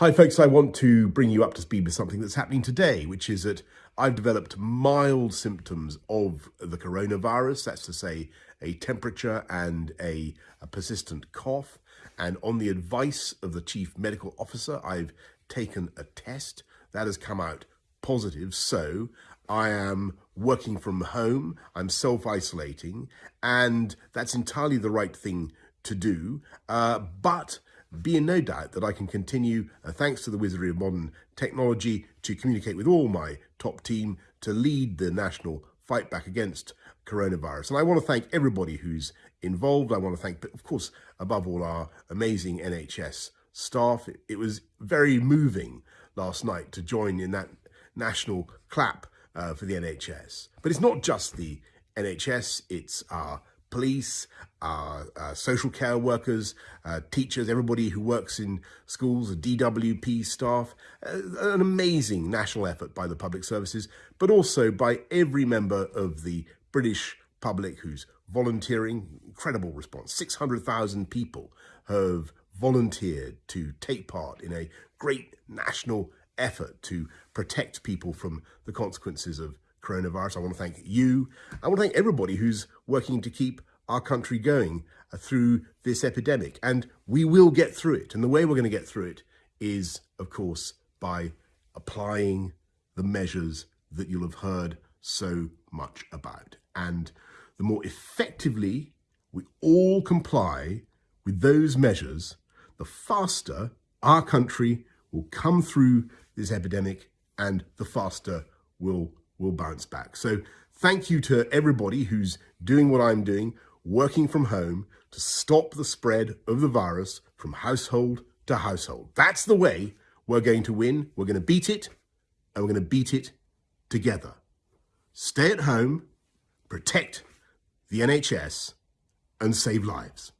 Hi folks, I want to bring you up to speed with something that's happening today, which is that I've developed mild symptoms of the coronavirus, that's to say a temperature and a, a, persistent cough. And on the advice of the chief medical officer, I've taken a test that has come out positive. So I am working from home, I'm self-isolating, and that's entirely the right thing to do. Uh, but be in no doubt that I can continue, uh, thanks to the wizardry of modern technology, to communicate with all my top team to lead the national fight back against coronavirus. And I want to thank everybody who's involved. I want to thank, of course, above all, our amazing NHS staff. It, was very moving last night to join in that national clap uh, for the NHS. But it's not just the NHS, it's our police, uh, uh, social care workers, uh, teachers, everybody who works in schools, DWP staff, uh, an amazing national effort by the public services, but also by every member of the British public who's volunteering, incredible response. 600,000 people have volunteered to take part in a great national effort to protect people from the consequences of coronavirus. I want to thank you. I want to thank everybody who's working to keep our country going uh, through this epidemic. And we will get through it. And the way we're going to get through it is, of course, by applying the measures that you'll have heard so much about. And the more effectively we all comply with those measures, the faster our country will come through this epidemic and the faster we'll, we'll bounce back. So thank you to everybody who's doing what I'm doing, working from home to stop the spread of the virus from household to household. That's the way we're going to win. We're going to beat it and we're going to beat it together. Stay at home, protect the NHS and save lives.